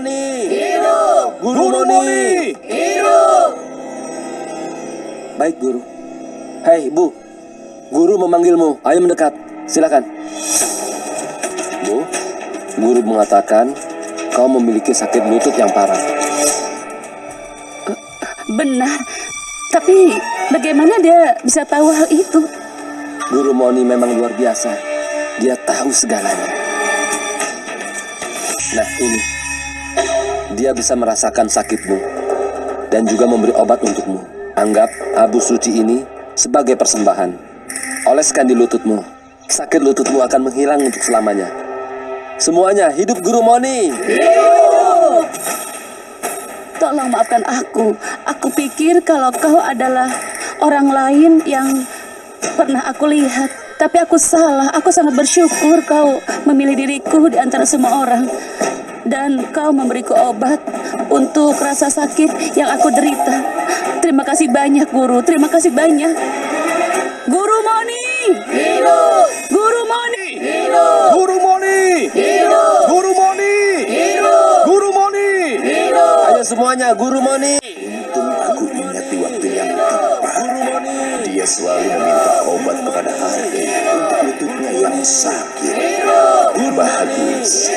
Moni. Hidup. Guru, Moni. Hidup. Baik, Guru. Hei, Bu. Guru memanggilmu. Ayo mendekat. Silakan. Bu, Guru mengatakan kau memiliki sakit lutut yang parah. Benar. Tapi bagaimana dia bisa tahu hal itu? Guru Moni memang luar biasa. Dia tahu segalanya. Nah, ini. Dia bisa merasakan sakitmu dan juga memberi obat untukmu. Anggap abu suci ini sebagai persembahan. Oleskan di lututmu. Sakit lututmu akan menghilang untuk selamanya. Semuanya hidup Guru Moni. Tolong maafkan aku. Aku pikir kalau kau adalah orang lain yang pernah aku lihat. Tapi aku salah. Aku sangat bersyukur kau memilih diriku di antara semua orang. Dan kau memberiku obat untuk rasa sakit yang aku derita. Terima kasih banyak, Guru. Terima kasih banyak. Guru Moni! Hidup. Guru Moni! Hidup. Guru Moni. Hidup. Guru Moni. Hidup. Guru Moni. Hidup. Ayo semuanya, Guru Moni. Untung aku ingat di waktu yang tepat. Guru Moni. Dia selalu meminta obat kepada Hati untuk lututnya yang sakit. Bagus,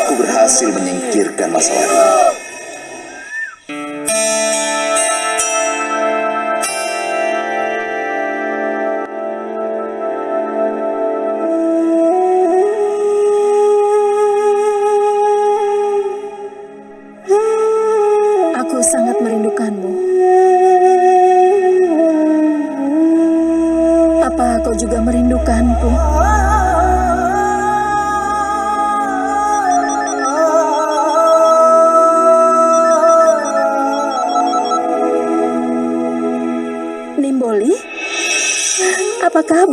aku berhasil menyingkirkan masalah ini.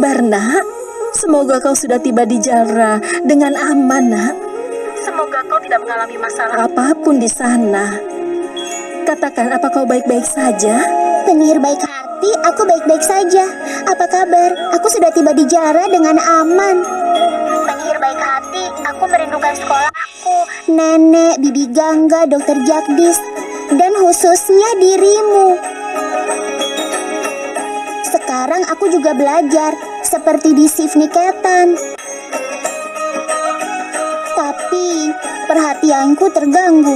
Kabar, nak? Semoga kau sudah tiba di Jalra dengan aman, nak. Semoga kau tidak mengalami masalah apa pun di sana. Katakan, apa kau baik-baik saja? Penyihir baik hati, aku baik-baik saja. Apa kabar? Aku sudah tiba di Jara dengan aman. Penyihir baik hati, aku merindukan sekolahku. Nenek, Bibi Gangga, Dokter Jagdis, dan khususnya dirimu. Sekarang aku juga belajar, seperti di Sifniketan. Tapi, perhatianku terganggu.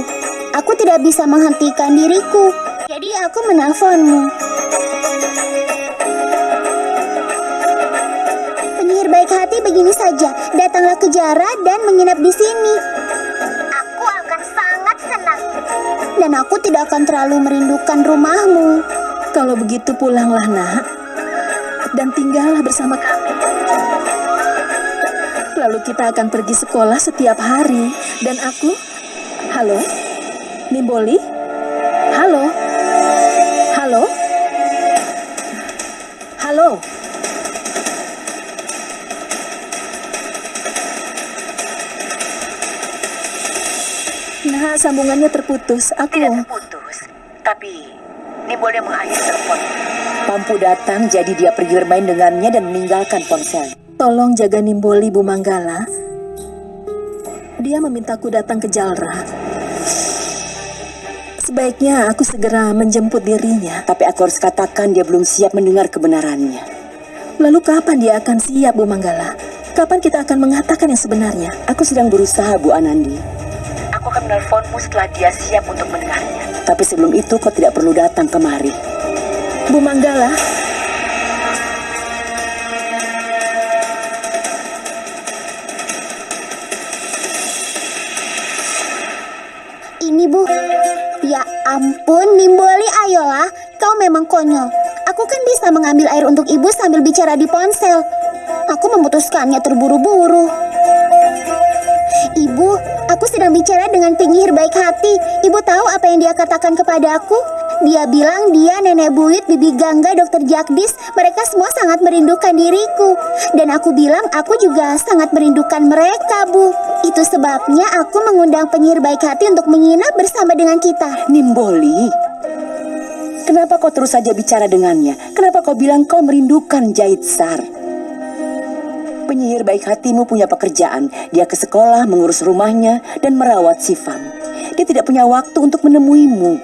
Aku tidak bisa menghentikan diriku. Jadi aku menelponmu. Penyihir baik hati begini saja, datanglah ke Jara dan menginap di sini. Aku akan sangat senang. Dan aku tidak akan terlalu merindukan rumahmu. Kalau begitu pulanglah nak Dan tinggallah bersama kami. Lalu kita akan pergi sekolah setiap hari. Dan aku Halo? Nimboli? Halo? Halo? Halo? Nah, sambungannya terputus. Aku Tidak terputus, tapi Nimboli mengakhiri telepon. Pampu datang, jadi dia pergi bermain dengannya dan meninggalkan ponsel. Tolong jaga Nimboli Bu Manggala. Dia memintaku datang ke Jalra. Sebaiknya aku segera menjemput dirinya. Tapi aku harus katakan dia belum siap mendengar kebenarannya. Lalu kapan dia akan siap Bu Manggala? Kapan kita akan mengatakan yang sebenarnya? Aku sedang berusaha, Bu Anandi. Aku akan menelponmu setelah dia siap untuk mendengarnya. Tapi sebelum itu kau tidak perlu datang kemari. Bu Manggala, Ini bu. Ya ampun, Nimboli ayolah. Kau memang konyol. Aku kan bisa mengambil air untuk ibu sambil bicara di ponsel. Aku memutuskannya terburu-buru. Ibu, aku sedang bicara dengan penyihir baik hati. Ibu tahu apa yang dia katakan kepada aku? Dia bilang dia nenek buyut, bibi Gangga, dokter Jagdis. Mereka semua sangat merindukan diriku. Dan aku bilang aku juga sangat merindukan mereka, Bu. Itu sebabnya aku mengundang penyihir baik hati untuk menginap bersama dengan kita. Nimboli, kenapa kau terus saja bicara dengannya? Kenapa kau bilang kau merindukan Jahit Sar? Penyihir baik hatimu punya pekerjaan. Dia ke sekolah, mengurus rumahnya, dan merawat Sifam. Dia tidak punya waktu untuk menemuimu.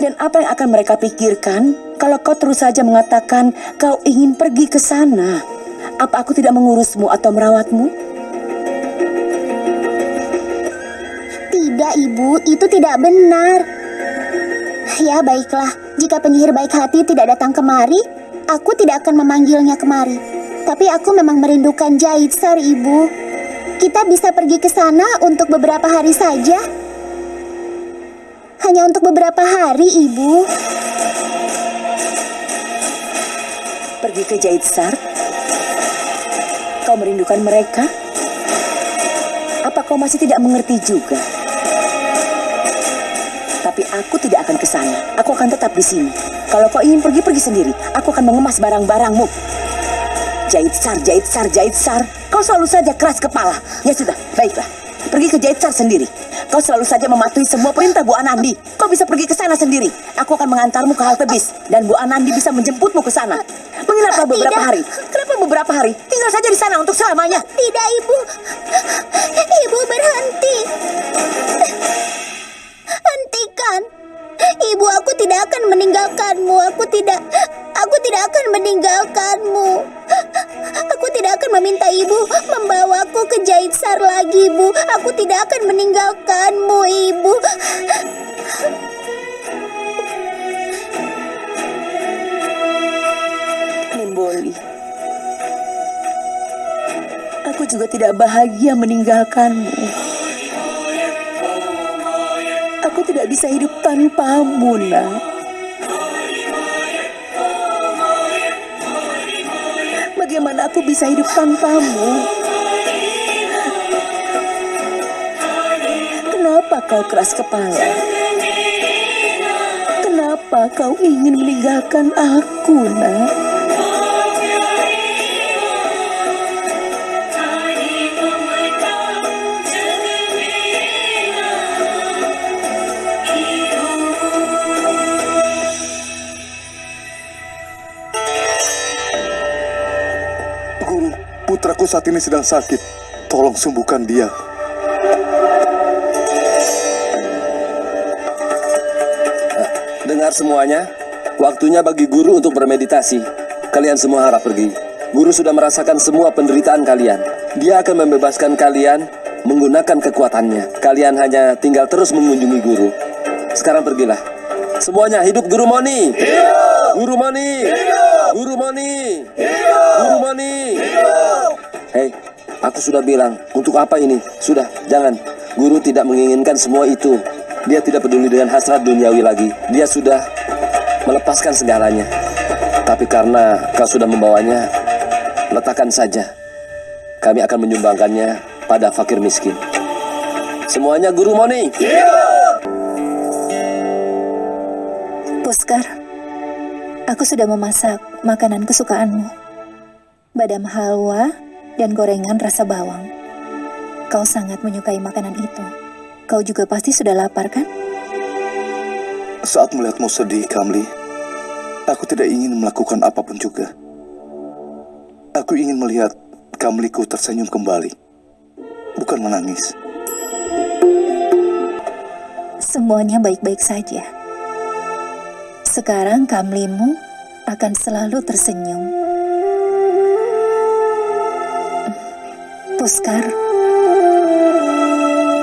Dan apa yang akan mereka pikirkan kalau kau terus saja mengatakan kau ingin pergi ke sana? Apa aku tidak mengurusmu atau merawatmu? Tidak, Ibu, itu tidak benar. Ya, baiklah. Jika penyihir baik hati tidak datang kemari, aku tidak akan memanggilnya kemari. Tapi aku memang merindukan Jaitsar, Ibu. Kita bisa pergi ke sana untuk beberapa hari saja. Hanya untuk beberapa hari, Ibu. Pergi ke Jaitsar? Kau merindukan mereka? Apa kau masih tidak mengerti juga? Tapi aku tidak akan ke sana. Aku akan tetap di sini. Kalau kau ingin pergi, pergi sendiri. Aku akan mengemas barang-barangmu. Jaitsar, Jaitsar, Jaitsar. Kau selalu saja keras kepala. Ya sudah, baiklah. Pergi ke Jaitsar sendiri. Kau selalu saja mematuhi semua perintah Bu Anandi. Kau bisa pergi ke sana sendiri. Aku akan mengantarmu ke halte bis. Dan Bu Anandi bisa menjemputmu ke sana. Menginaplah beberapa Tidak. hari. Kenapa beberapa hari? Tinggal saja di sana untuk selamanya. Tidak, Ibu. Ibu berhenti. Hentikan. Ibu, aku tidak akan meninggalkanmu. Aku tidak aku tidak akan meninggalkanmu. Aku tidak akan meminta ibu membawaku ke Jaitsar lagi, Bu. Aku tidak akan meninggalkanmu, Ibu. Nimboli. Aku juga tidak bahagia meninggalkanmu. Aku tidak bisa hidup tanpamu, nak. Bagaimana aku bisa hidup tanpamu? Kenapa kau keras kepala? Kenapa kau ingin meninggalkan aku, nak? Putraku saat ini sedang sakit. Tolong sembuhkan dia. Dengar semuanya, waktunya bagi guru untuk bermeditasi. Kalian semua harap pergi. Guru sudah merasakan semua penderitaan kalian. Dia akan membebaskan kalian menggunakan kekuatannya. Kalian hanya tinggal terus mengunjungi guru. Sekarang pergilah. Semuanya hidup Guru Moni. Guru Moni. Guru Moni. Guru Moni. Hei, aku sudah bilang, untuk apa ini? Sudah, jangan. Guru tidak menginginkan semua itu. Dia tidak peduli dengan hasrat duniawi lagi. Dia sudah melepaskan segalanya. Tapi karena kau sudah membawanya, letakkan saja. Kami akan menyumbangkannya pada fakir miskin. Semuanya Guru Moni. Puskar, aku sudah memasak makanan kesukaanmu. Badam halwa dan gorengan rasa bawang. Kau sangat menyukai makanan itu. Kau juga pasti sudah lapar, kan? Saat melihatmu sedih, Kamli, aku tidak ingin melakukan apa pun juga. Aku ingin melihat Kamliku tersenyum kembali, bukan menangis. Semuanya baik-baik saja. Sekarang kamlimu akan selalu tersenyum. Puskar,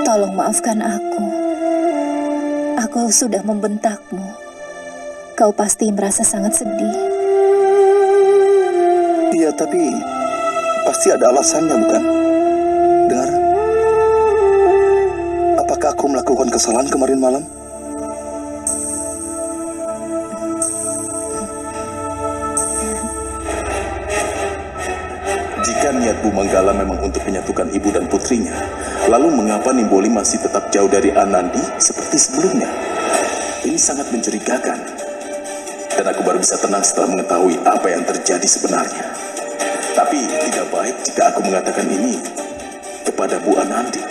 tolong maafkan aku. Aku sudah membentakmu. Kau pasti merasa sangat sedih. Iya, tapi pasti ada alasannya, bukan? Dengar, apakah aku melakukan kesalahan kemarin malam? Jika niat Bu Manggala memang untuk menyatukan ibu dan putrinya, lalu mengapa Nimboli masih tetap jauh dari Anandi seperti sebelumnya? Ini sangat mencurigakan. Dan aku baru bisa tenang setelah mengetahui apa yang terjadi sebenarnya. Tapi tidak baik jika aku mengatakan ini kepada Bu Anandi.